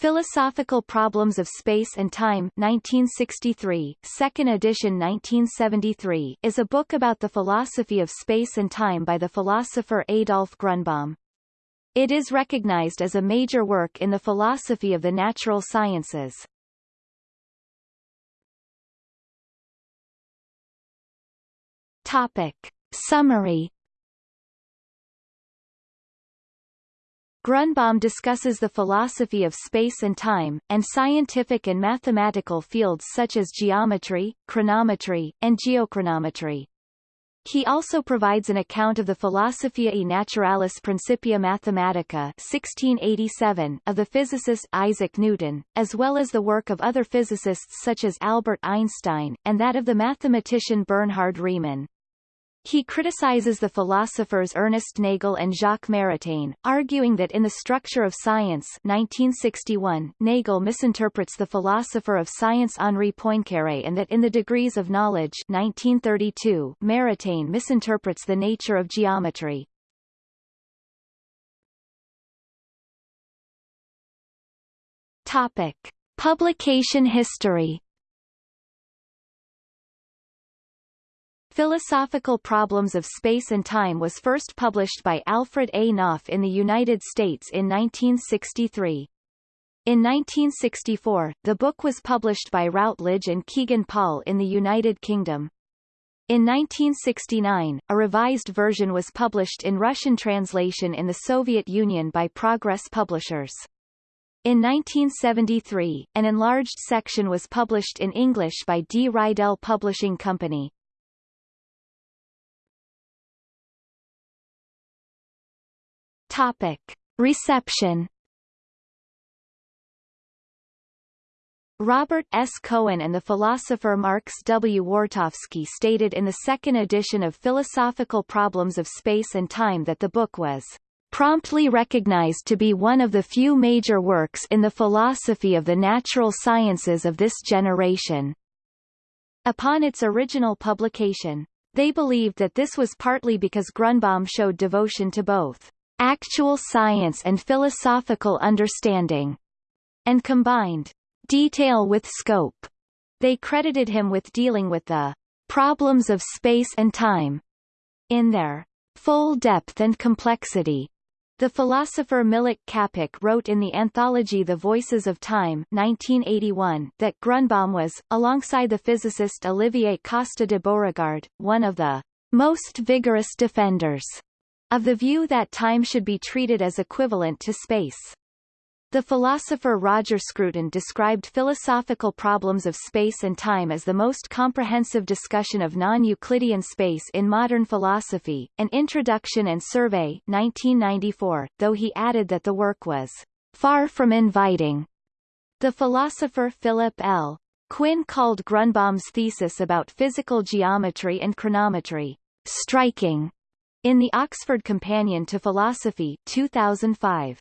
Philosophical Problems of Space and Time 1963, second edition 1973 is a book about the philosophy of space and time by the philosopher Adolf Grunbaum. It is recognized as a major work in the philosophy of the natural sciences. Topic. Summary Grunbaum discusses the philosophy of space and time, and scientific and mathematical fields such as geometry, chronometry, and geochronometry. He also provides an account of the Philosophiae Naturalis Principia Mathematica 1687 of the physicist Isaac Newton, as well as the work of other physicists such as Albert Einstein, and that of the mathematician Bernhard Riemann. He criticizes the philosophers Ernest Nagel and Jacques Maritain, arguing that in The Structure of Science 1961, Nagel misinterprets the philosopher of science Henri Poincaré and that in The Degrees of Knowledge 1932, Maritain misinterprets the nature of geometry. Topic. Publication history Philosophical Problems of Space and Time was first published by Alfred A. Knopf in the United States in 1963. In 1964, the book was published by Routledge and Kegan Paul in the United Kingdom. In 1969, a revised version was published in Russian translation in the Soviet Union by Progress Publishers. In 1973, an enlarged section was published in English by D. Reidel Publishing Company. Topic. Reception Robert S. Cohen and the philosopher Marx W. Wartofsky stated in the second edition of Philosophical Problems of Space and Time that the book was promptly recognized to be one of the few major works in the philosophy of the natural sciences of this generation. Upon its original publication, they believed that this was partly because Grunbaum showed devotion to both actual science and philosophical understanding, and combined detail with scope. They credited him with dealing with the problems of space and time in their full depth and complexity. The philosopher Milič Čapek wrote in the anthology The Voices of Time 1981 that Grunbaum was, alongside the physicist Olivier Costa de Beauregard, one of the most vigorous defenders of the view that time should be treated as equivalent to space. The philosopher Roger Scruton described philosophical problems of space and time as the most comprehensive discussion of non-Euclidean space in modern philosophy, An Introduction and Survey 1994, though he added that the work was far from inviting. The philosopher Philip L. Quinn called Grunbaum's thesis about physical geometry and chronometry striking in the Oxford Companion to Philosophy 2005.